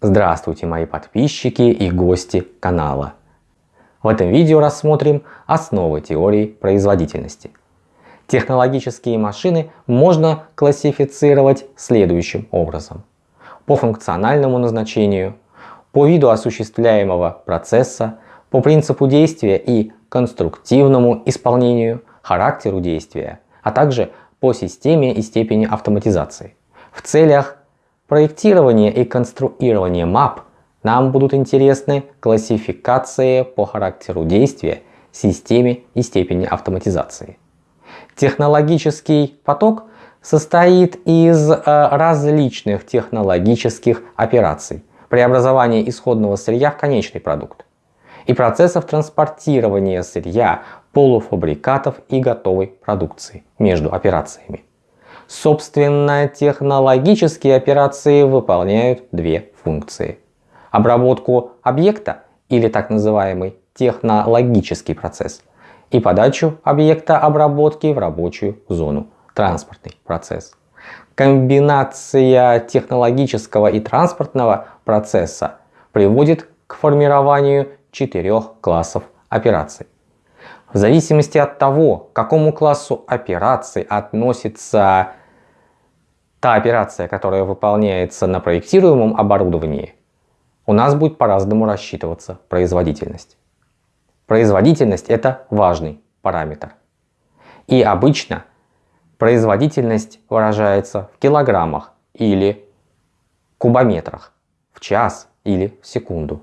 Здравствуйте мои подписчики и гости канала. В этом видео рассмотрим основы теории производительности. Технологические машины можно классифицировать следующим образом. По функциональному назначению, по виду осуществляемого процесса, по принципу действия и конструктивному исполнению, характеру действия, а также по системе и степени автоматизации. В целях проектирования и конструирования мап нам будут интересны классификации по характеру действия, системе и степени автоматизации. Технологический поток состоит из э, различных технологических операций, преобразования исходного сырья в конечный продукт и процессов транспортирования сырья, полуфабрикатов и готовой продукции между операциями. Собственно, технологические операции выполняют две функции. Обработку объекта или так называемый технологический процесс и подачу объекта обработки в рабочую зону, транспортный процесс. Комбинация технологического и транспортного процесса приводит к формированию четырех классов операций. В зависимости от того, к какому классу операций относится та операция, которая выполняется на проектируемом оборудовании, у нас будет по-разному рассчитываться производительность. Производительность это важный параметр. И обычно производительность выражается в килограммах или кубометрах, в час или в секунду.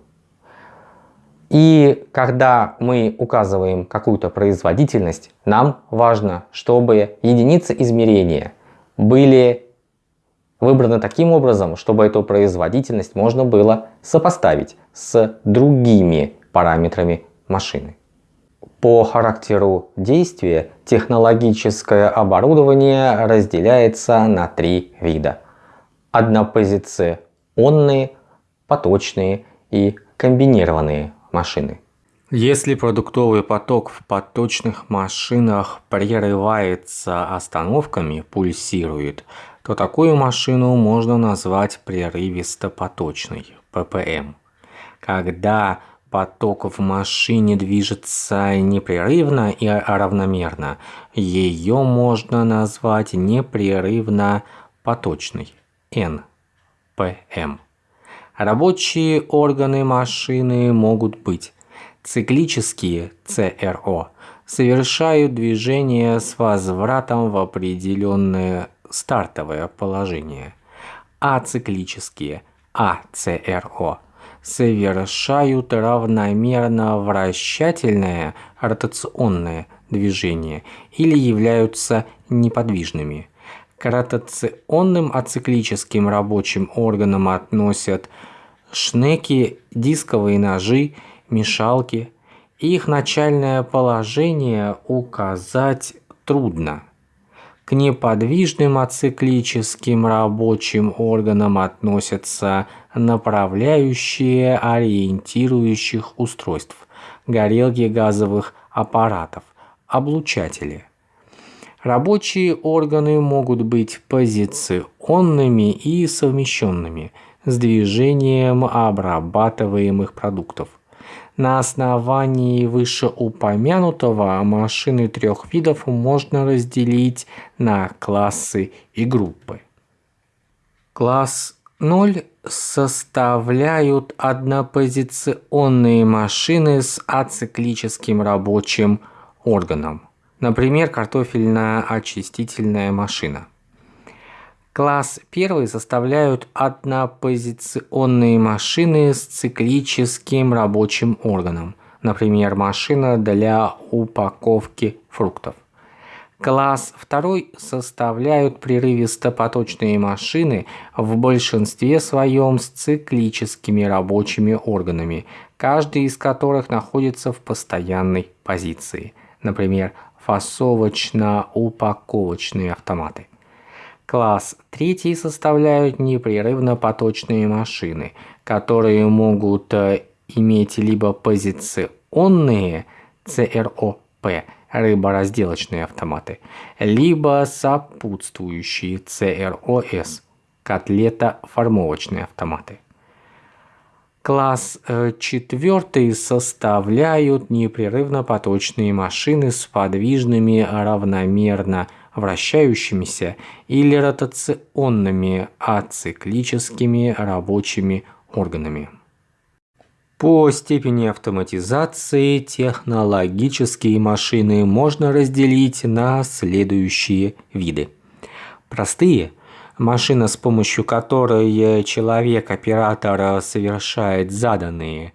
И когда мы указываем какую-то производительность, нам важно, чтобы единицы измерения были выбраны таким образом, чтобы эту производительность можно было сопоставить с другими параметрами машины. По характеру действия технологическое оборудование разделяется на три вида. Однопозиционные, поточные и комбинированные машины. Если продуктовый поток в поточных машинах прерывается остановками, пульсирует, то такую машину можно назвать прерывисто-поточной, ППМ. Когда поток в машине движется непрерывно и равномерно, ее можно назвать непрерывно-поточной, НПМ. Рабочие органы машины могут быть циклические ЦРО, совершают движение с возвратом в определенное стартовое положение. Ациклические АЦРО совершают равномерно вращательное ротационное движение или являются неподвижными. К ротационным ациклическим рабочим органам относят шнеки, дисковые ножи, мешалки. Их начальное положение указать трудно. К неподвижным ациклическим рабочим органам относятся направляющие ориентирующих устройств, горелки газовых аппаратов, облучатели – Рабочие органы могут быть позиционными и совмещенными с движением обрабатываемых продуктов. На основании вышеупомянутого машины трех видов можно разделить на классы и группы. Класс 0 составляют однопозиционные машины с ациклическим рабочим органом. Например, картофельно-очистительная машина. Класс 1 составляют однопозиционные машины с циклическим рабочим органом, например, машина для упаковки фруктов. Класс 2 составляют прерывисто-поточные машины в большинстве своем с циклическими рабочими органами, каждый из которых находится в постоянной позиции, например, фасовочно-упаковочные автоматы. Класс третий составляют непрерывно поточные машины, которые могут э, иметь либо позиционные ЦРОП, рыборазделочные автоматы, либо сопутствующие ЦРОС, котлета-формовочные автоматы. Класс э, четвертый составляют непрерывно поточные машины с подвижными равномерно вращающимися или ротационными ациклическими рабочими органами. По степени автоматизации технологические машины можно разделить на следующие виды. Простые – машина, с помощью которой человек-оператор совершает заданные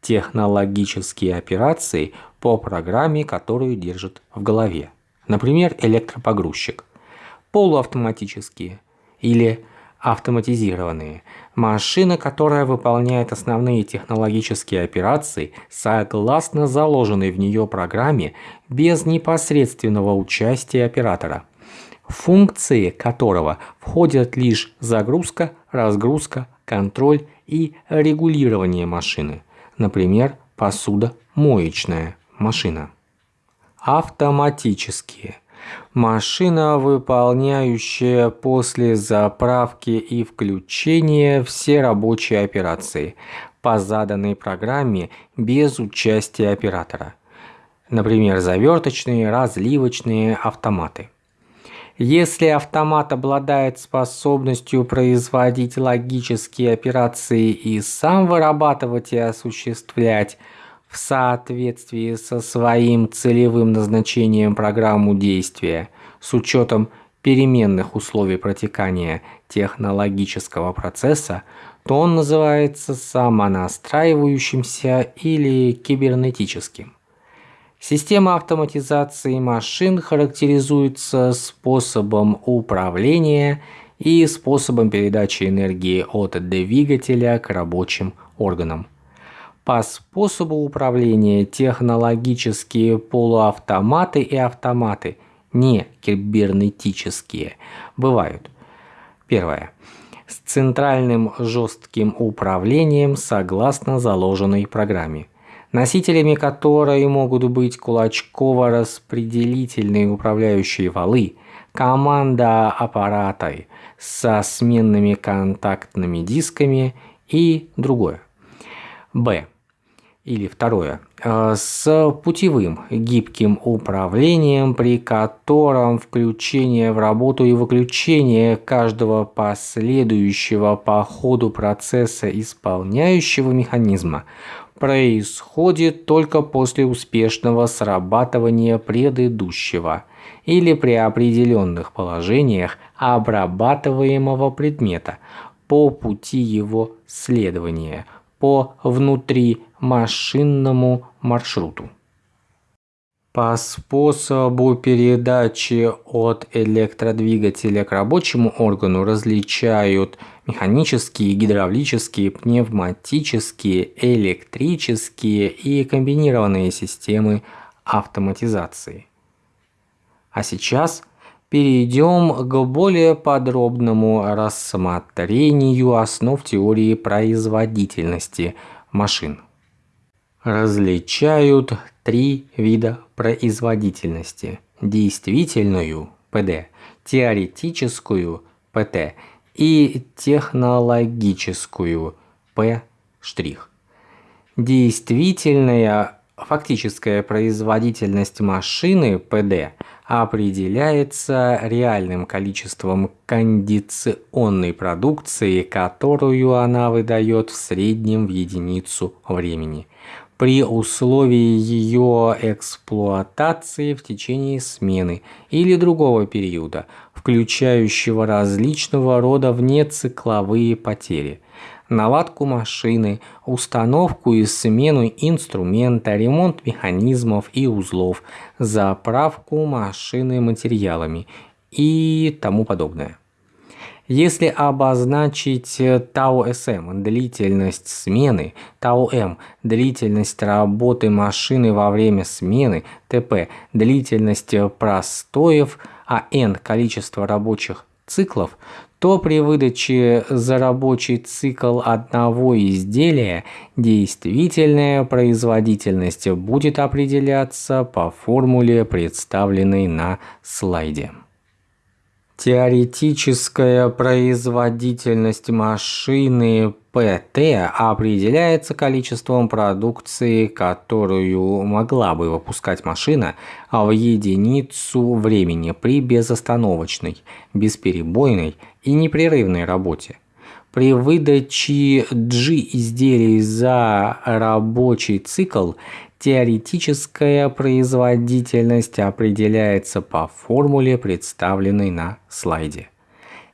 технологические операции по программе, которую держит в голове. Например, электропогрузчик. Полуавтоматические или автоматизированные. Машина, которая выполняет основные технологические операции согласно заложенной в нее программе без непосредственного участия оператора – функции которого входят лишь загрузка, разгрузка, контроль и регулирование машины, например, посудомоечная машина. Автоматические. Машина, выполняющая после заправки и включения все рабочие операции по заданной программе без участия оператора. Например, заверточные, разливочные автоматы. Если автомат обладает способностью производить логические операции и сам вырабатывать и осуществлять в соответствии со своим целевым назначением программу действия с учетом переменных условий протекания технологического процесса, то он называется самонастраивающимся или кибернетическим. Система автоматизации машин характеризуется способом управления и способом передачи энергии от двигателя к рабочим органам. По способу управления технологические полуавтоматы и автоматы, не кибернетические, бывают. Первое. С центральным жестким управлением согласно заложенной программе носителями которой могут быть кулачково-распределительные управляющие валы, команда аппаратой со сменными контактными дисками и другое. Б. Или второе. Э, с путевым гибким управлением, при котором включение в работу и выключение каждого последующего по ходу процесса исполняющего механизма происходит только после успешного срабатывания предыдущего или при определенных положениях обрабатываемого предмета по пути его следования по внутримашинному маршруту. По способу передачи от электродвигателя к рабочему органу различают механические, гидравлические, пневматические, электрические и комбинированные системы автоматизации. А сейчас перейдем к более подробному рассмотрению основ теории производительности машин. Различают три вида производительности. Действительную ПД, теоретическую ПТ и технологическую П'. Действительная фактическая производительность машины ПД определяется реальным количеством кондиционной продукции, которую она выдает в среднем в единицу времени при условии ее эксплуатации в течение смены или другого периода, включающего различного рода внецикловые потери, наладку машины, установку и смену инструмента, ремонт механизмов и узлов, заправку машины материалами и тому подобное. Если обозначить тау-СМ – длительность смены, тау-М – длительность работы машины во время смены, ТП – длительность простоев, а N – количество рабочих циклов, то при выдаче за рабочий цикл одного изделия действительная производительность будет определяться по формуле, представленной на слайде. Теоретическая производительность машины ПТ определяется количеством продукции, которую могла бы выпускать машина в единицу времени при безостановочной, бесперебойной и непрерывной работе. При выдаче G изделий за рабочий цикл теоретическая производительность определяется по формуле, представленной на слайде.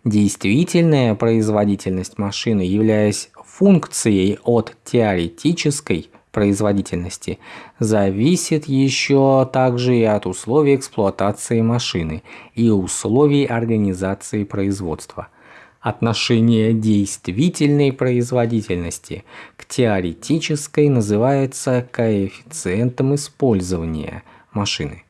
Действительная производительность машины, являясь функцией от теоретической производительности, зависит еще также и от условий эксплуатации машины и условий организации производства – Отношение действительной производительности к теоретической называется коэффициентом использования машины.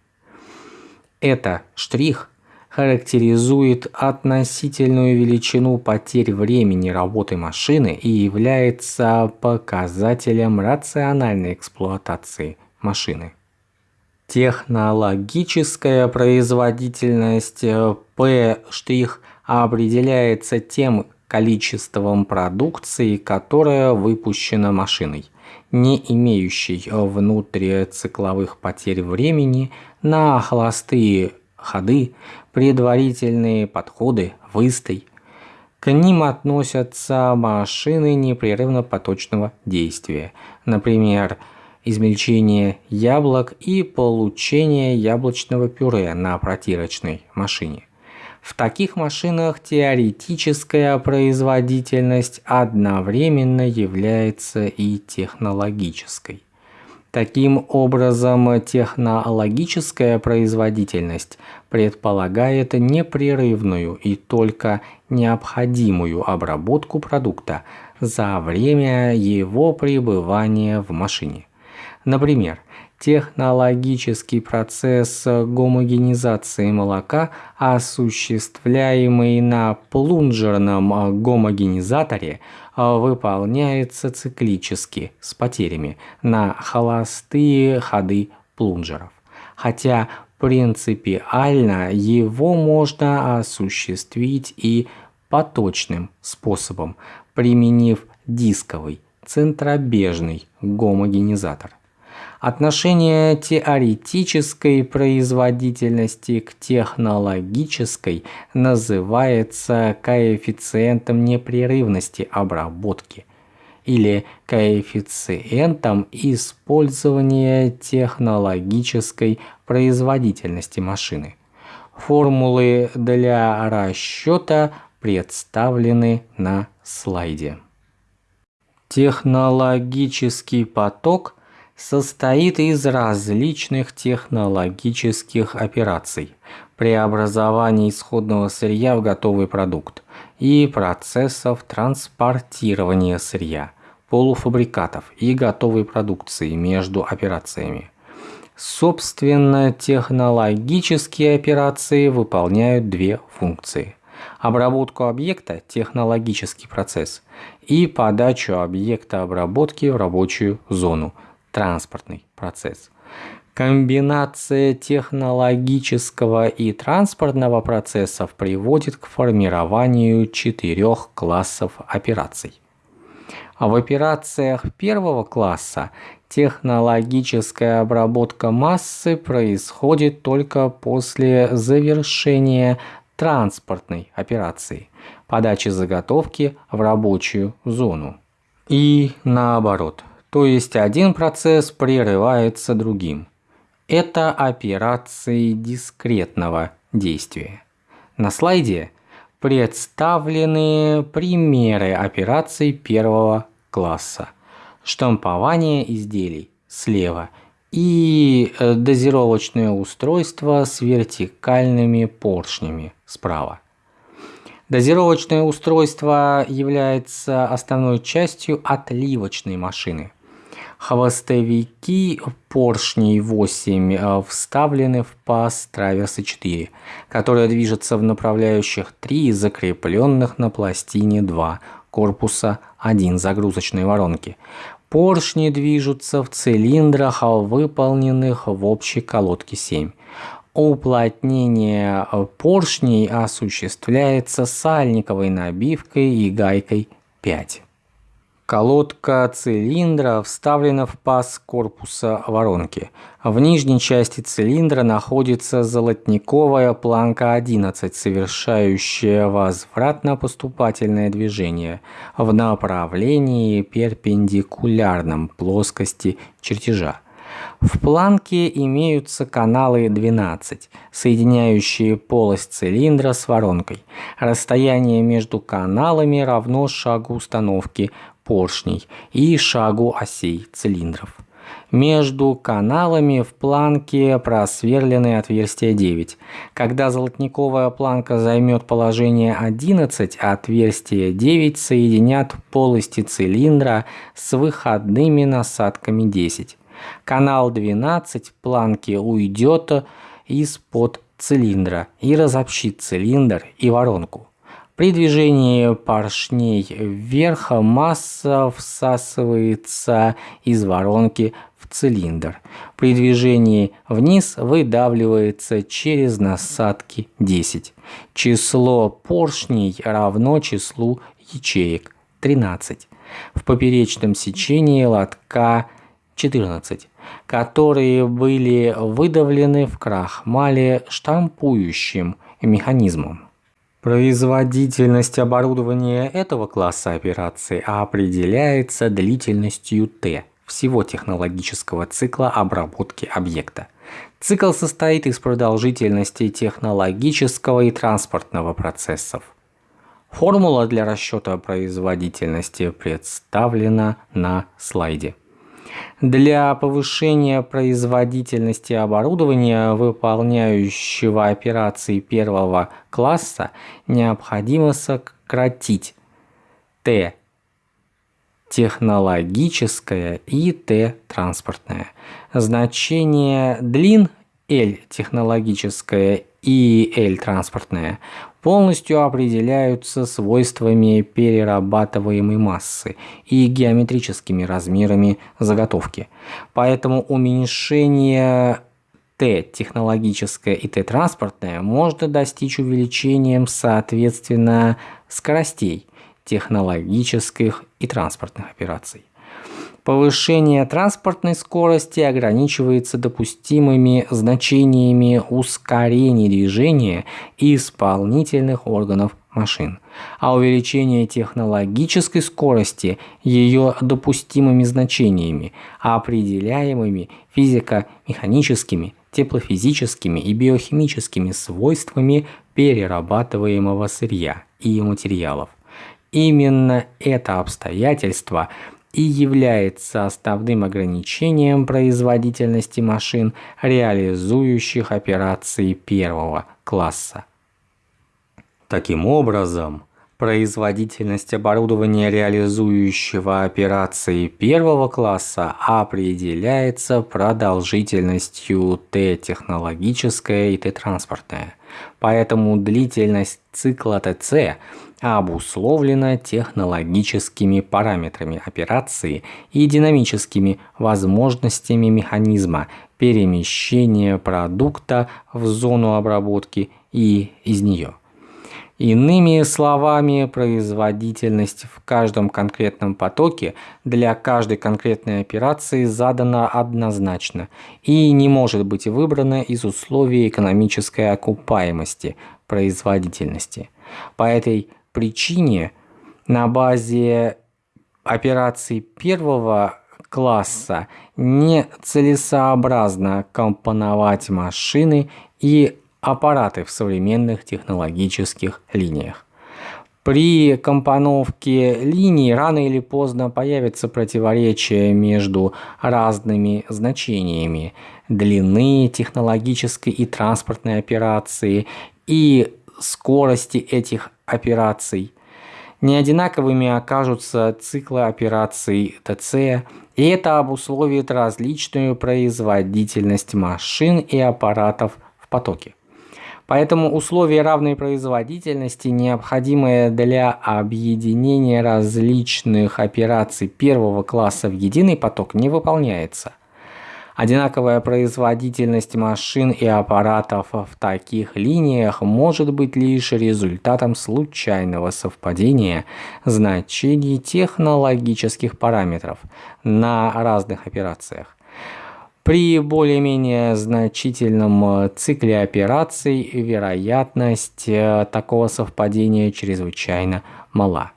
Это штрих характеризует относительную величину потерь времени работы машины и является показателем рациональной эксплуатации машины. Технологическая производительность P' определяется тем количеством продукции, которая выпущена машиной, не имеющей внутрицикловых потерь времени на холостые ходы, предварительные подходы, выстой. К ним относятся машины непрерывно-поточного действия, например, измельчение яблок и получение яблочного пюре на протирочной машине. В таких машинах теоретическая производительность одновременно является и технологической. Таким образом, технологическая производительность предполагает непрерывную и только необходимую обработку продукта за время его пребывания в машине. Например, технологический процесс гомогенизации молока, осуществляемый на плунжерном гомогенизаторе, выполняется циклически с потерями на холостые ходы плунжеров. Хотя принципиально его можно осуществить и поточным способом, применив дисковый центробежный гомогенизатор. Отношение теоретической производительности к технологической называется коэффициентом непрерывности обработки или коэффициентом использования технологической производительности машины. Формулы для расчета представлены на слайде. Технологический поток – состоит из различных технологических операций, преобразования исходного сырья в готовый продукт и процессов транспортирования сырья, полуфабрикатов и готовой продукции между операциями. Собственно, технологические операции выполняют две функции. Обработку объекта – технологический процесс и подачу объекта обработки в рабочую зону – транспортный процесс. Комбинация технологического и транспортного процессов приводит к формированию четырех классов операций. А в операциях первого класса технологическая обработка массы происходит только после завершения транспортной операции, подачи заготовки в рабочую зону. И наоборот – то есть один процесс прерывается другим. Это операции дискретного действия. На слайде представлены примеры операций первого класса. Штампование изделий слева и э, дозировочное устройство с вертикальными поршнями справа. Дозировочное устройство является основной частью отливочной машины – Хвостовики поршней 8 э, вставлены в паз траверса 4, которая движется в направляющих 3 закрепленных на пластине 2 корпуса 1 загрузочной воронки. Поршни движутся в цилиндрах, выполненных в общей колодке 7. Уплотнение поршней осуществляется сальниковой набивкой и гайкой 5. Колодка цилиндра вставлена в паз корпуса воронки. В нижней части цилиндра находится золотниковая планка 11, совершающая возвратно-поступательное движение в направлении перпендикулярном плоскости чертежа. В планке имеются каналы 12, соединяющие полость цилиндра с воронкой. Расстояние между каналами равно шагу установки поршней и шагу осей цилиндров. Между каналами в планке просверлены отверстия 9. Когда золотниковая планка займет положение 11, отверстия 9 соединят полости цилиндра с выходными насадками 10. Канал 12 планки уйдет из-под цилиндра и разобщит цилиндр и воронку. При движении поршней вверх масса всасывается из воронки в цилиндр. При движении вниз выдавливается через насадки 10. Число поршней равно числу ячеек 13. В поперечном сечении лотка 14, которые были выдавлены в крахмале штампующим механизмом. Производительность оборудования этого класса операций определяется длительностью Т всего технологического цикла обработки объекта. Цикл состоит из продолжительности технологического и транспортного процессов. Формула для расчета производительности представлена на слайде. Для повышения производительности оборудования, выполняющего операции первого класса, необходимо сократить Т технологическое и Т транспортное. Значение длин L технологическое и L транспортное полностью определяются свойствами перерабатываемой массы и геометрическими размерами заготовки. Поэтому уменьшение Т технологическое и Т транспортное можно достичь увеличением соответственно скоростей технологических и транспортных операций. Повышение транспортной скорости ограничивается допустимыми значениями ускорений движения исполнительных органов машин, а увеличение технологической скорости ее допустимыми значениями, определяемыми физико-механическими, теплофизическими и биохимическими свойствами перерабатываемого сырья и материалов. Именно это обстоятельство – и является основным ограничением производительности машин, реализующих операции первого класса. Таким образом, производительность оборудования, реализующего операции первого класса, определяется продолжительностью Т технологическая и Т транспортная. Поэтому длительность цикла ТЦ обусловлено технологическими параметрами операции и динамическими возможностями механизма перемещения продукта в зону обработки и из нее. Иными словами, производительность в каждом конкретном потоке для каждой конкретной операции задана однозначно и не может быть выбрана из условий экономической окупаемости производительности. По этой причине на базе операций первого класса нецелесообразно компоновать машины и аппараты в современных технологических линиях. При компоновке линий рано или поздно появится противоречие между разными значениями длины технологической и транспортной операции и скорости этих операций. Неодинаковыми окажутся циклы операций ТЦ, и это обусловит различную производительность машин и аппаратов в потоке. Поэтому условия равной производительности, необходимые для объединения различных операций первого класса в единый поток, не выполняется. Одинаковая производительность машин и аппаратов в таких линиях может быть лишь результатом случайного совпадения значений технологических параметров на разных операциях. При более-менее значительном цикле операций вероятность э, такого совпадения чрезвычайно мала.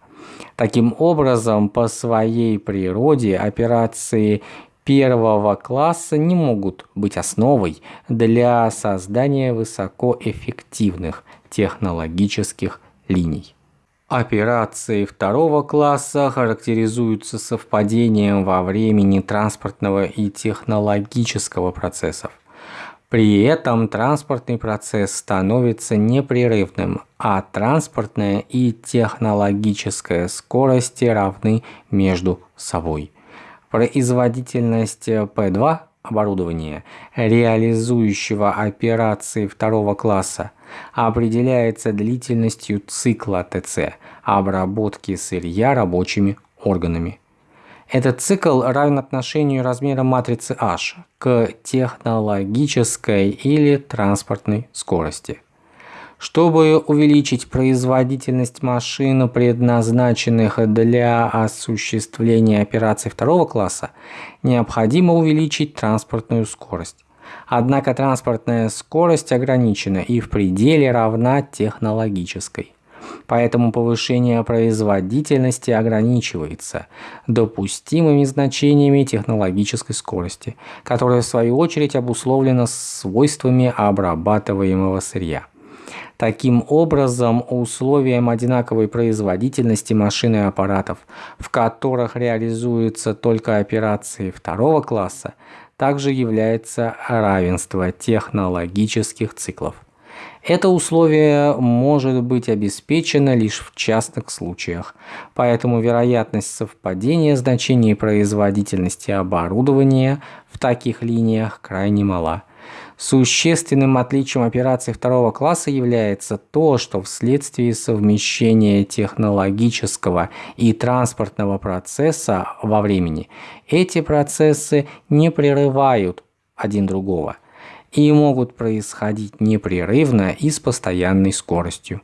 Таким образом, по своей природе операции первого класса не могут быть основой для создания высокоэффективных технологических линий. Операции второго класса характеризуются совпадением во времени транспортного и технологического процессов. При этом транспортный процесс становится непрерывным, а транспортная и технологическая скорости равны между собой. Производительность P2 оборудования, реализующего операции второго класса, определяется длительностью цикла ТЦ обработки сырья рабочими органами. Этот цикл равен отношению размера матрицы H к технологической или транспортной скорости. Чтобы увеличить производительность машин, предназначенных для осуществления операций второго класса, необходимо увеличить транспортную скорость. Однако транспортная скорость ограничена и в пределе равна технологической. Поэтому повышение производительности ограничивается допустимыми значениями технологической скорости, которая в свою очередь обусловлена свойствами обрабатываемого сырья. Таким образом, условием одинаковой производительности машин и аппаратов, в которых реализуются только операции второго класса, также является равенство технологических циклов. Это условие может быть обеспечено лишь в частных случаях, поэтому вероятность совпадения значений производительности оборудования в таких линиях крайне мала. Существенным отличием операций второго класса является то, что вследствие совмещения технологического и транспортного процесса во времени эти процессы не прерывают один другого и могут происходить непрерывно и с постоянной скоростью.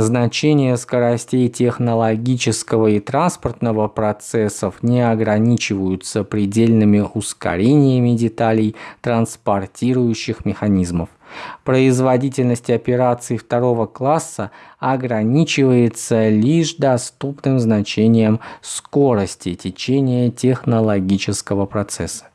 Значения скоростей технологического и транспортного процессов не ограничиваются предельными ускорениями деталей транспортирующих механизмов. Производительность операций второго класса ограничивается лишь доступным значением скорости течения технологического процесса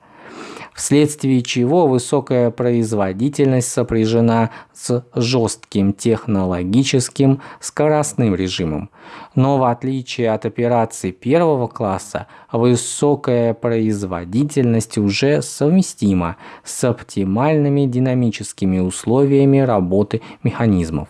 вследствие чего высокая производительность сопряжена с жестким технологическим скоростным режимом. Но в отличие от операций первого класса, высокая производительность уже совместима с оптимальными динамическими условиями работы механизмов.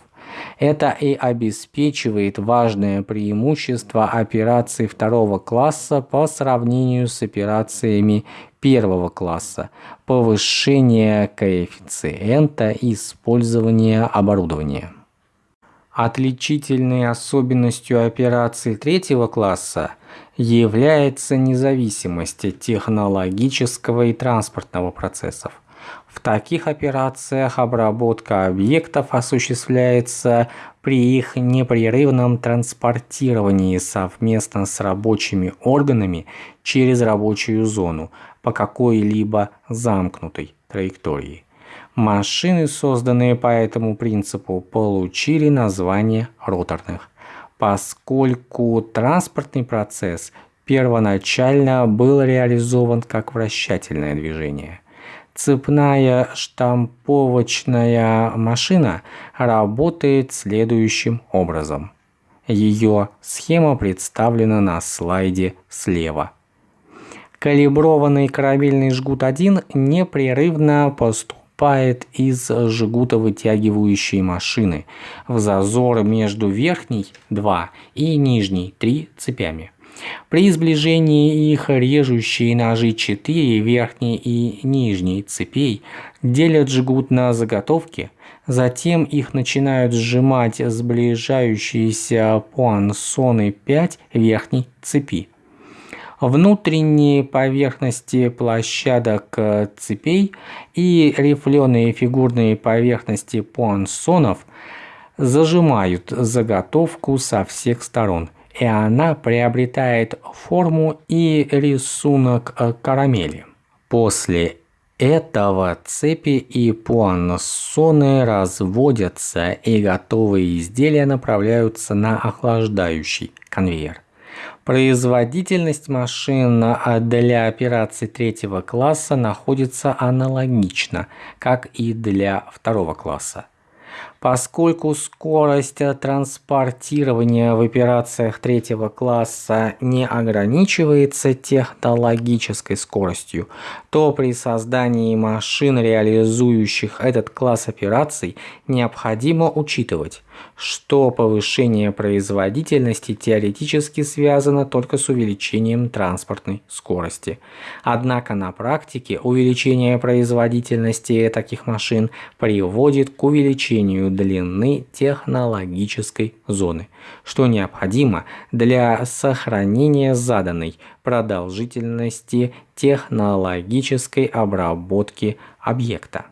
Это и обеспечивает важное преимущество операций второго класса по сравнению с операциями первого класса, повышение коэффициента использования оборудования. Отличительной особенностью операций третьего класса является независимость технологического и транспортного процессов. В таких операциях обработка объектов осуществляется при их непрерывном транспортировании совместно с рабочими органами через рабочую зону по какой-либо замкнутой траектории. Машины, созданные по этому принципу, получили название роторных, поскольку транспортный процесс первоначально был реализован как вращательное движение – Цепная штамповочная машина работает следующим образом. Ее схема представлена на слайде слева. Калиброванный корабельный жгут 1 непрерывно поступает из жгутовытягивающей машины в зазор между верхней 2 и нижней 3 цепями. При сближении их режущие ножи 4 верхней и нижней цепей делят жгут на заготовки, затем их начинают сжимать сближающиеся пуансоны 5 верхней цепи. Внутренние поверхности площадок э, цепей и рифленые фигурные поверхности пуансонов зажимают заготовку со всех сторон, и она приобретает форму и рисунок э, карамели. После этого цепи и пуассоны разводятся и готовые изделия направляются на охлаждающий конвейер. Производительность машин для операций третьего класса находится аналогично, как и для второго класса. Поскольку скорость транспортирования в операциях третьего класса не ограничивается технологической скоростью, то при создании машин, реализующих этот класс операций, необходимо учитывать, что повышение производительности теоретически связано только с увеличением транспортной скорости. Однако на практике увеличение производительности таких машин приводит к увеличению длины технологической зоны, что необходимо для сохранения заданной продолжительности технологической обработки объекта.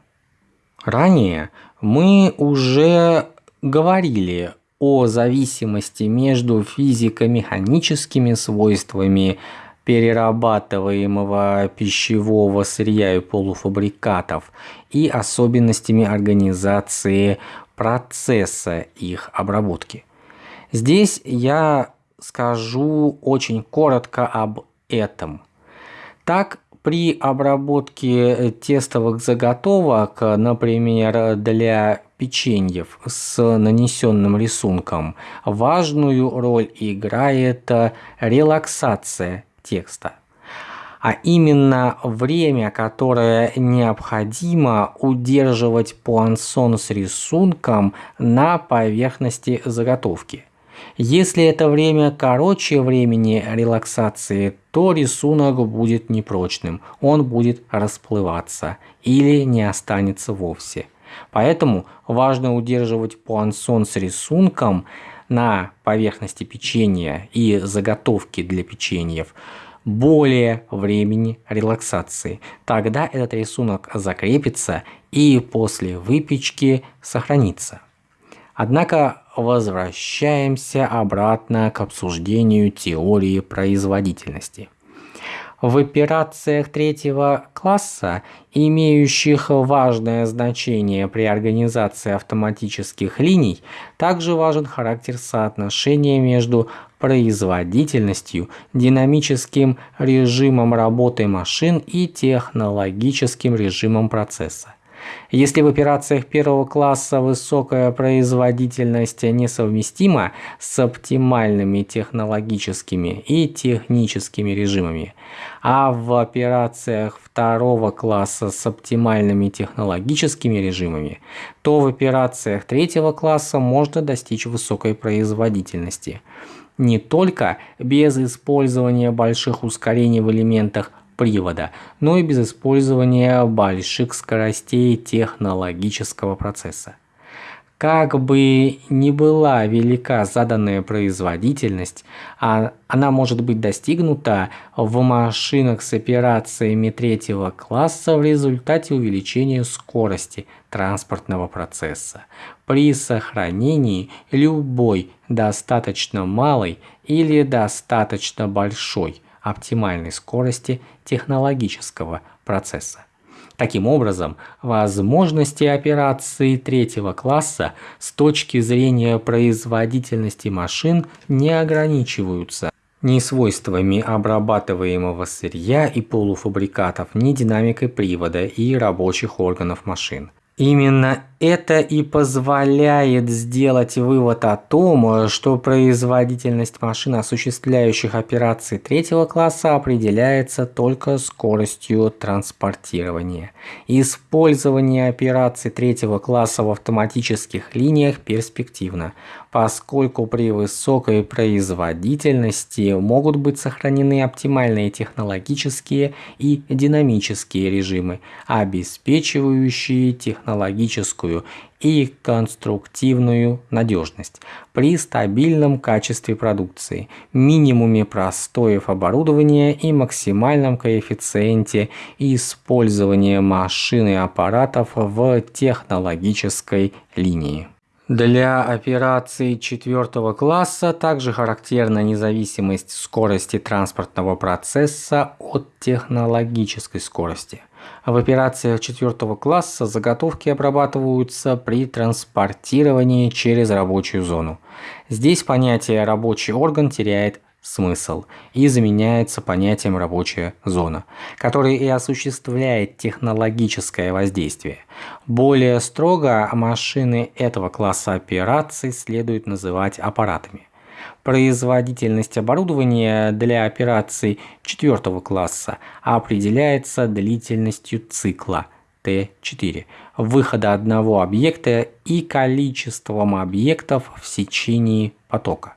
Ранее мы уже говорили о зависимости между физико-механическими свойствами перерабатываемого пищевого сырья и полуфабрикатов и особенностями организации процесса их обработки. Здесь я скажу очень коротко об этом. Так, при обработке тестовых заготовок, например, для печеньев с нанесенным рисунком, важную роль играет релаксация текста. А именно время, которое необходимо удерживать пуансон с рисунком на поверхности заготовки – если это время короче времени релаксации, то рисунок будет непрочным, он будет расплываться или не останется вовсе. Поэтому важно удерживать пуансон с рисунком на поверхности печенья и заготовки для печеньев более времени релаксации. Тогда этот рисунок закрепится и после выпечки сохранится. Однако возвращаемся обратно к обсуждению теории производительности. В операциях третьего класса, имеющих важное значение при организации автоматических линий, также важен характер соотношения между производительностью, динамическим режимом работы машин и технологическим режимом процесса. Если в операциях первого класса высокая производительность несовместима с оптимальными технологическими и техническими режимами, а в операциях второго класса с оптимальными технологическими режимами, то в операциях третьего класса можно достичь высокой производительности. Не только без использования больших ускорений в элементах привода, но и без использования больших скоростей технологического процесса. Как бы ни была велика заданная производительность, а она может быть достигнута в машинах с операциями третьего класса в результате увеличения скорости транспортного процесса при сохранении любой достаточно малой или достаточно большой оптимальной скорости технологического процесса. Таким образом, возможности операции третьего класса с точки зрения производительности машин не ограничиваются ни свойствами обрабатываемого сырья и полуфабрикатов, ни динамикой привода и рабочих органов машин. Именно это и позволяет сделать вывод о том, что производительность машин, осуществляющих операции третьего класса, определяется только скоростью транспортирования. Использование операций третьего класса в автоматических линиях перспективно, поскольку при высокой производительности могут быть сохранены оптимальные технологические и динамические режимы, обеспечивающие технологическую и конструктивную надежность при стабильном качестве продукции, минимуме простоев оборудования и максимальном коэффициенте использования машин и аппаратов в технологической линии. Для операций четвертого класса также характерна независимость скорости транспортного процесса от технологической скорости. В операциях четвертого класса заготовки обрабатываются при транспортировании через рабочую зону. Здесь понятие «рабочий орган» теряет смысл и заменяется понятием «рабочая зона», которое и осуществляет технологическое воздействие. Более строго машины этого класса операций следует называть аппаратами. Производительность оборудования для операций четвертого класса определяется длительностью цикла Т4 выхода одного объекта и количеством объектов в сечении потока.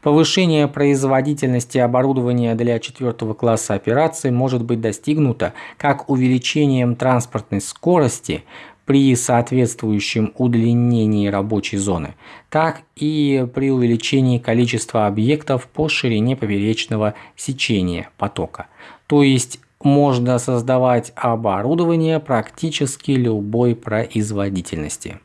Повышение производительности оборудования для четвертого класса операций может быть достигнуто как увеличением транспортной скорости при соответствующем удлинении рабочей зоны, так и при увеличении количества объектов по ширине поперечного сечения потока. То есть можно создавать оборудование практически любой производительности.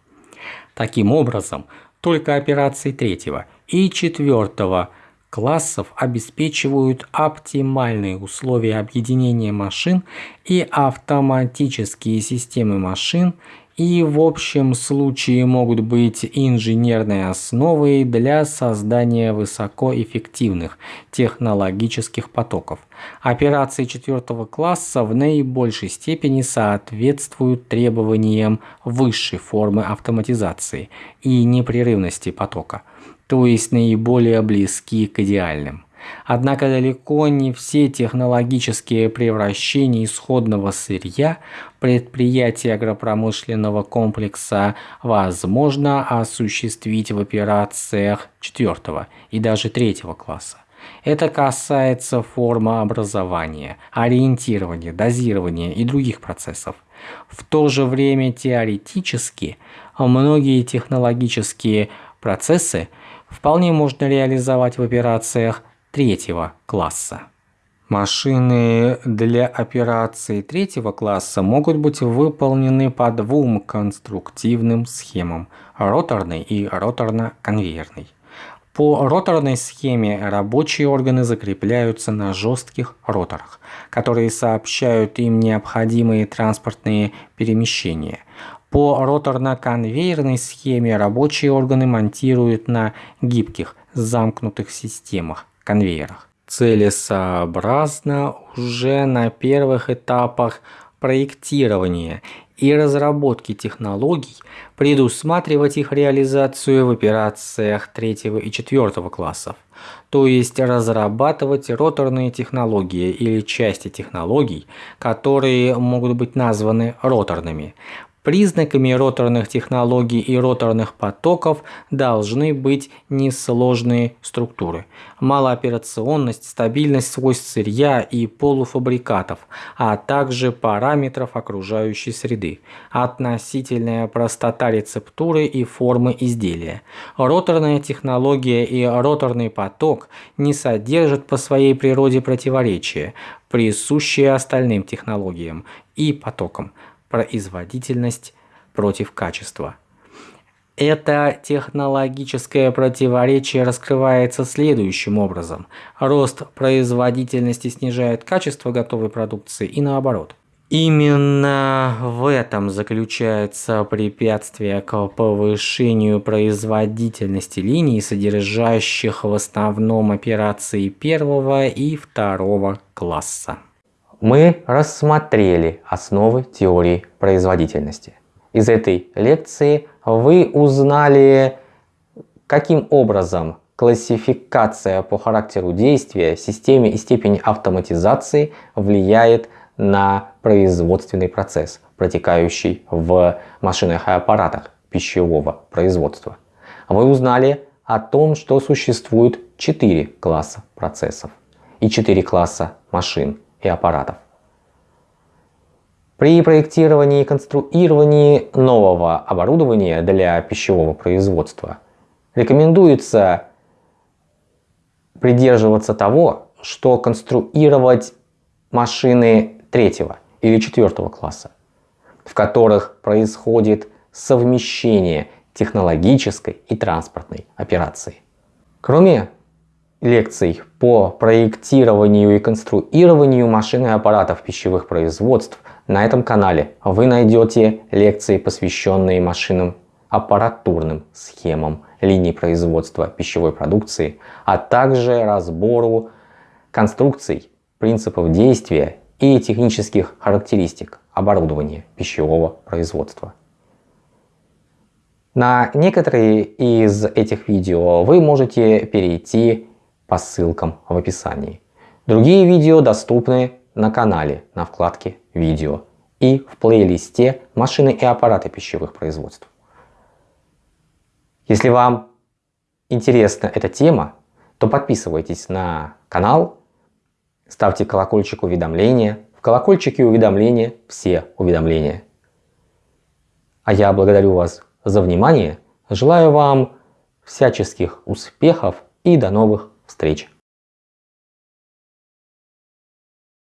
Таким образом, только операции третьего и четвертого классов обеспечивают оптимальные условия объединения машин и автоматические системы машин и в общем случае могут быть инженерной основой для создания высокоэффективных технологических потоков. Операции четвертого класса в наибольшей степени соответствуют требованиям высшей формы автоматизации и непрерывности потока, то есть наиболее близки к идеальным. Однако далеко не все технологические превращения исходного сырья предприятий агропромышленного комплекса возможно осуществить в операциях четвертого и даже третьего класса. Это касается формы образования, ориентирования, дозирования и других процессов. В то же время теоретически многие технологические процессы вполне можно реализовать в операциях третьего класса. Машины для операций третьего класса могут быть выполнены по двум конструктивным схемам – роторной и роторно-конвейерной. По роторной схеме рабочие органы закрепляются на жестких роторах, которые сообщают им необходимые транспортные перемещения. По роторно-конвейерной схеме рабочие органы монтируют на гибких замкнутых системах конвейерах. Целесообразно уже на первых этапах проектирования и разработки технологий предусматривать их реализацию в операциях третьего и четвертого классов, то есть разрабатывать роторные технологии или части технологий, которые могут быть названы роторными, Признаками роторных технологий и роторных потоков должны быть несложные структуры, малооперационность, стабильность свойств сырья и полуфабрикатов, а также параметров окружающей среды, относительная простота рецептуры и формы изделия. Роторная технология и роторный поток не содержат по своей природе противоречия, присущие остальным технологиям и потокам производительность против качества. Это технологическое противоречие раскрывается следующим образом. Рост производительности снижает качество готовой продукции и наоборот. Именно в этом заключается препятствие к повышению производительности линий, содержащих в основном операции первого и второго класса мы рассмотрели основы теории производительности. Из этой лекции вы узнали, каким образом классификация по характеру действия, системе и степени автоматизации влияет на производственный процесс, протекающий в машинах и аппаратах пищевого производства. Вы узнали о том, что существует 4 класса процессов и 4 класса машин и аппаратов. При проектировании и конструировании нового оборудования для пищевого производства рекомендуется придерживаться того, что конструировать машины третьего или четвертого класса, в которых происходит совмещение технологической и транспортной операции. Кроме лекций по проектированию и конструированию машин и аппаратов пищевых производств на этом канале вы найдете лекции, посвященные машинам аппаратурным схемам линий производства пищевой продукции, а также разбору конструкций, принципов действия и технических характеристик оборудования пищевого производства. На некоторые из этих видео вы можете перейти по ссылкам в описании. Другие видео доступны на канале на вкладке «Видео» и в плейлисте «Машины и аппараты пищевых производств». Если вам интересна эта тема, то подписывайтесь на канал, ставьте колокольчик уведомления. В колокольчике уведомления все уведомления. А я благодарю вас за внимание, желаю вам всяческих успехов и до новых встреч!